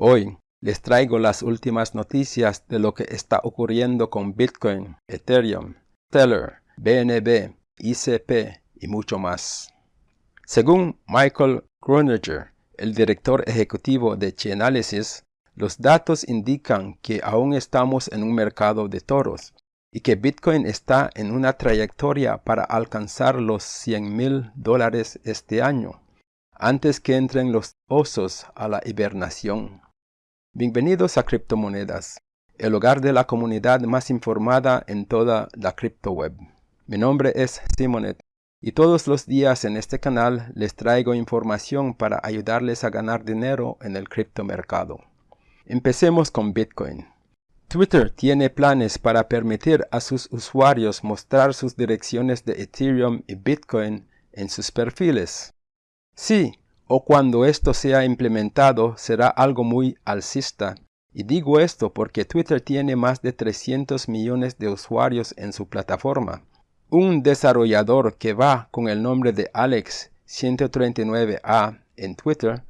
Hoy les traigo las últimas noticias de lo que está ocurriendo con Bitcoin, Ethereum, Stellar, BNB, ICP y mucho más. Según Michael Groninger, el director ejecutivo de Chainalysis, los datos indican que aún estamos en un mercado de toros y que Bitcoin está en una trayectoria para alcanzar los 100 mil dólares este año, antes que entren los osos a la hibernación. Bienvenidos a Criptomonedas, el hogar de la comunidad más informada en toda la criptoweb. Mi nombre es Simonet y todos los días en este canal les traigo información para ayudarles a ganar dinero en el criptomercado. Empecemos con Bitcoin. Twitter tiene planes para permitir a sus usuarios mostrar sus direcciones de Ethereum y Bitcoin en sus perfiles. Sí, o cuando esto sea implementado será algo muy alcista. Y digo esto porque Twitter tiene más de 300 millones de usuarios en su plataforma. Un desarrollador que va con el nombre de Alex139A en Twitter,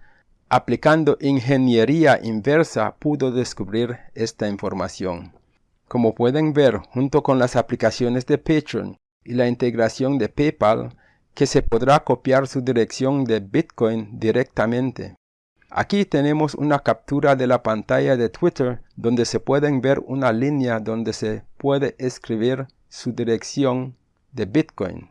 aplicando ingeniería inversa pudo descubrir esta información. Como pueden ver, junto con las aplicaciones de Patreon y la integración de PayPal, que se podrá copiar su dirección de Bitcoin directamente. Aquí tenemos una captura de la pantalla de Twitter donde se pueden ver una línea donde se puede escribir su dirección de Bitcoin.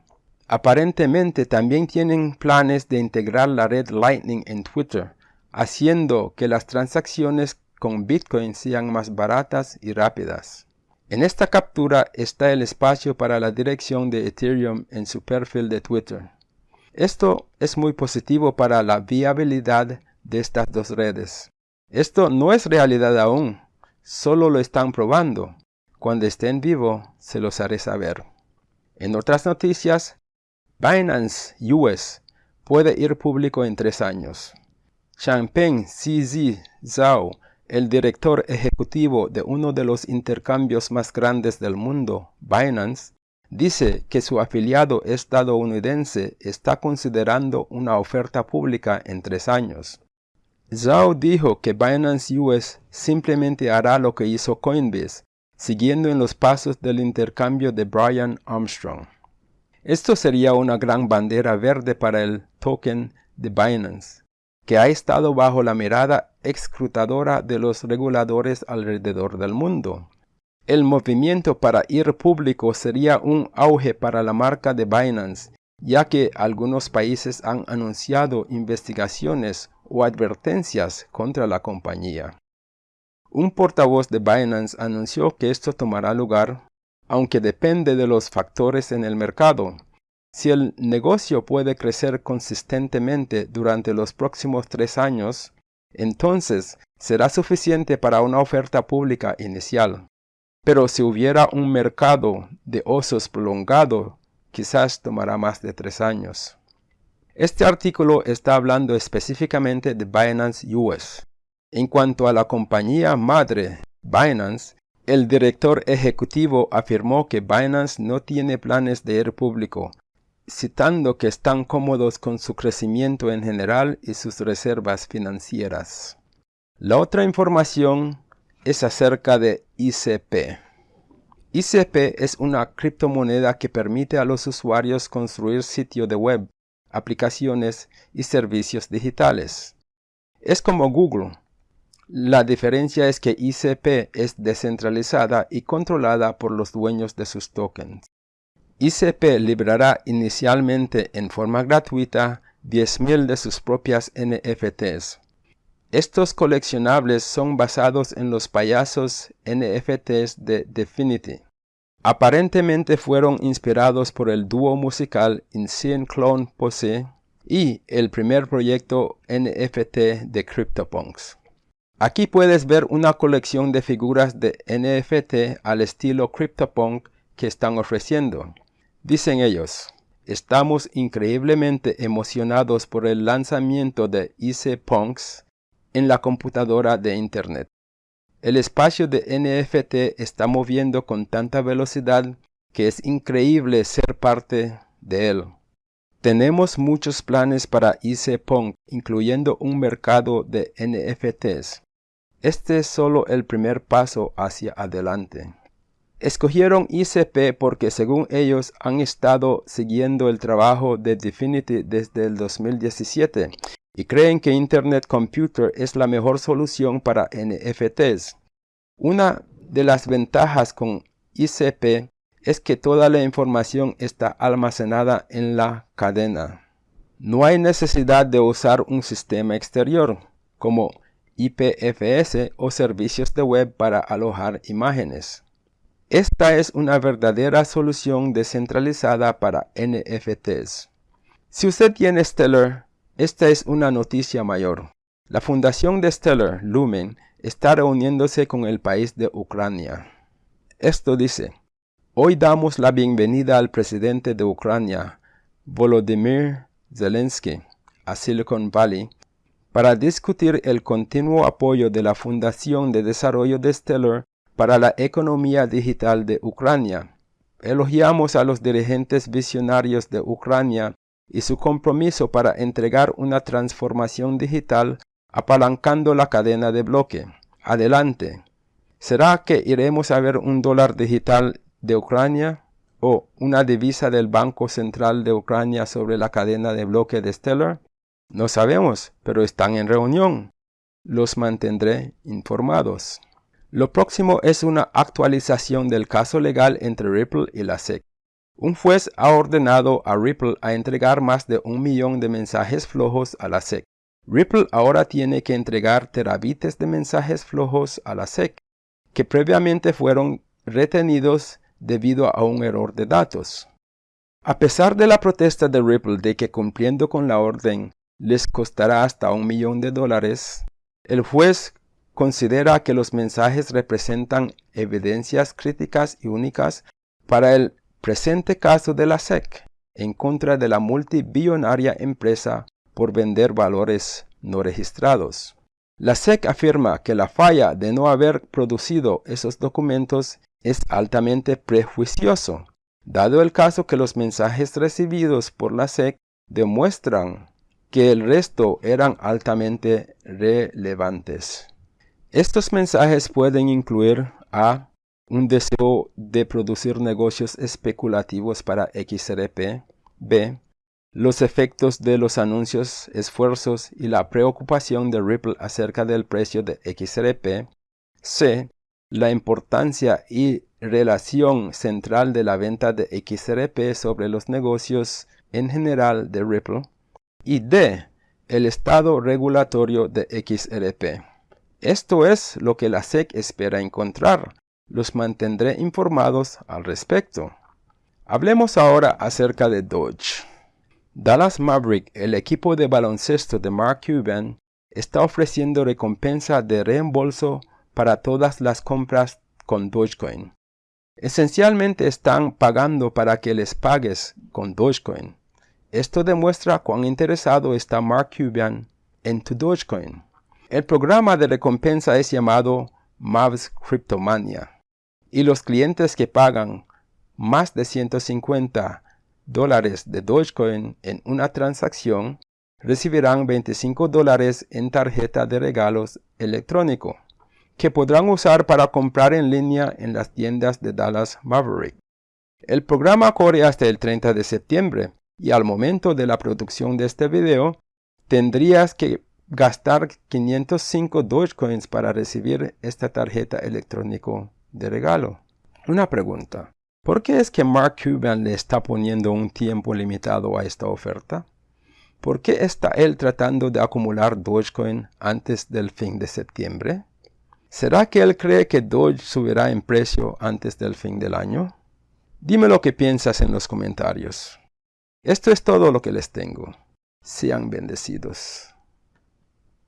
Aparentemente también tienen planes de integrar la red Lightning en Twitter, haciendo que las transacciones con Bitcoin sean más baratas y rápidas. En esta captura está el espacio para la dirección de Ethereum en su perfil de Twitter. Esto es muy positivo para la viabilidad de estas dos redes. Esto no es realidad aún, solo lo están probando. Cuando esté en vivo, se los haré saber. En otras noticias, Binance US puede ir público en tres años. Changpeng CZ Zhao el director ejecutivo de uno de los intercambios más grandes del mundo, Binance, dice que su afiliado estadounidense está considerando una oferta pública en tres años. Zhao dijo que Binance US simplemente hará lo que hizo Coinbase, siguiendo en los pasos del intercambio de Brian Armstrong. Esto sería una gran bandera verde para el token de Binance que ha estado bajo la mirada escrutadora de los reguladores alrededor del mundo. El movimiento para ir público sería un auge para la marca de Binance, ya que algunos países han anunciado investigaciones o advertencias contra la compañía. Un portavoz de Binance anunció que esto tomará lugar, aunque depende de los factores en el mercado, si el negocio puede crecer consistentemente durante los próximos tres años, entonces será suficiente para una oferta pública inicial. Pero si hubiera un mercado de osos prolongado, quizás tomará más de tres años. Este artículo está hablando específicamente de Binance US. En cuanto a la compañía madre, Binance, el director ejecutivo afirmó que Binance no tiene planes de ir público, citando que están cómodos con su crecimiento en general y sus reservas financieras. La otra información es acerca de ICP. ICP es una criptomoneda que permite a los usuarios construir sitios de web, aplicaciones y servicios digitales. Es como Google. La diferencia es que ICP es descentralizada y controlada por los dueños de sus tokens. ICP librará inicialmente en forma gratuita 10.000 de sus propias NFTs. Estos coleccionables son basados en los payasos NFTs de Definity. Aparentemente fueron inspirados por el dúo musical Insane Clone Pose y el primer proyecto NFT de CryptoPunks. Aquí puedes ver una colección de figuras de NFT al estilo CryptoPunk que están ofreciendo. Dicen ellos, estamos increíblemente emocionados por el lanzamiento de IC Punks en la computadora de Internet. El espacio de NFT está moviendo con tanta velocidad que es increíble ser parte de él. Tenemos muchos planes para IC Punk, incluyendo un mercado de NFTs. Este es solo el primer paso hacia adelante. Escogieron ICP porque según ellos han estado siguiendo el trabajo de Definity desde el 2017 y creen que Internet Computer es la mejor solución para NFTs. Una de las ventajas con ICP es que toda la información está almacenada en la cadena. No hay necesidad de usar un sistema exterior, como IPFS o servicios de web para alojar imágenes. Esta es una verdadera solución descentralizada para NFTs. Si usted tiene Stellar, esta es una noticia mayor. La fundación de Stellar, Lumen, está reuniéndose con el país de Ucrania. Esto dice, Hoy damos la bienvenida al presidente de Ucrania, Volodymyr Zelensky, a Silicon Valley, para discutir el continuo apoyo de la Fundación de Desarrollo de Stellar para la economía digital de Ucrania. Elogiamos a los dirigentes visionarios de Ucrania y su compromiso para entregar una transformación digital apalancando la cadena de bloque. Adelante. ¿Será que iremos a ver un dólar digital de Ucrania o una divisa del Banco Central de Ucrania sobre la cadena de bloque de Stellar? No sabemos, pero están en reunión. Los mantendré informados. Lo próximo es una actualización del caso legal entre Ripple y la SEC. Un juez ha ordenado a Ripple a entregar más de un millón de mensajes flojos a la SEC. Ripple ahora tiene que entregar terabites de mensajes flojos a la SEC, que previamente fueron retenidos debido a un error de datos. A pesar de la protesta de Ripple de que cumpliendo con la orden les costará hasta un millón de dólares, el juez considera que los mensajes representan evidencias críticas y únicas para el presente caso de la SEC en contra de la multibillonaria empresa por vender valores no registrados. La SEC afirma que la falla de no haber producido esos documentos es altamente prejuicioso, dado el caso que los mensajes recibidos por la SEC demuestran que el resto eran altamente relevantes. Estos mensajes pueden incluir a un deseo de producir negocios especulativos para XRP, b. los efectos de los anuncios, esfuerzos y la preocupación de Ripple acerca del precio de XRP, c. la importancia y relación central de la venta de XRP sobre los negocios en general de Ripple, y d. el estado regulatorio de XRP. Esto es lo que la SEC espera encontrar. Los mantendré informados al respecto. Hablemos ahora acerca de Doge. Dallas Maverick, el equipo de baloncesto de Mark Cuban, está ofreciendo recompensa de reembolso para todas las compras con Dogecoin. Esencialmente están pagando para que les pagues con Dogecoin. Esto demuestra cuán interesado está Mark Cuban en tu Dogecoin. El programa de recompensa es llamado Mavs Cryptomania y los clientes que pagan más de 150 dólares de Dogecoin en una transacción recibirán 25 dólares en tarjeta de regalos electrónico que podrán usar para comprar en línea en las tiendas de Dallas Maverick. El programa corre hasta el 30 de septiembre y al momento de la producción de este video tendrías que gastar 505 Dogecoins para recibir esta tarjeta electrónico de regalo. Una pregunta. ¿Por qué es que Mark Cuban le está poniendo un tiempo limitado a esta oferta? ¿Por qué está él tratando de acumular Dogecoin antes del fin de septiembre? ¿Será que él cree que Doge subirá en precio antes del fin del año? Dime lo que piensas en los comentarios. Esto es todo lo que les tengo. Sean bendecidos.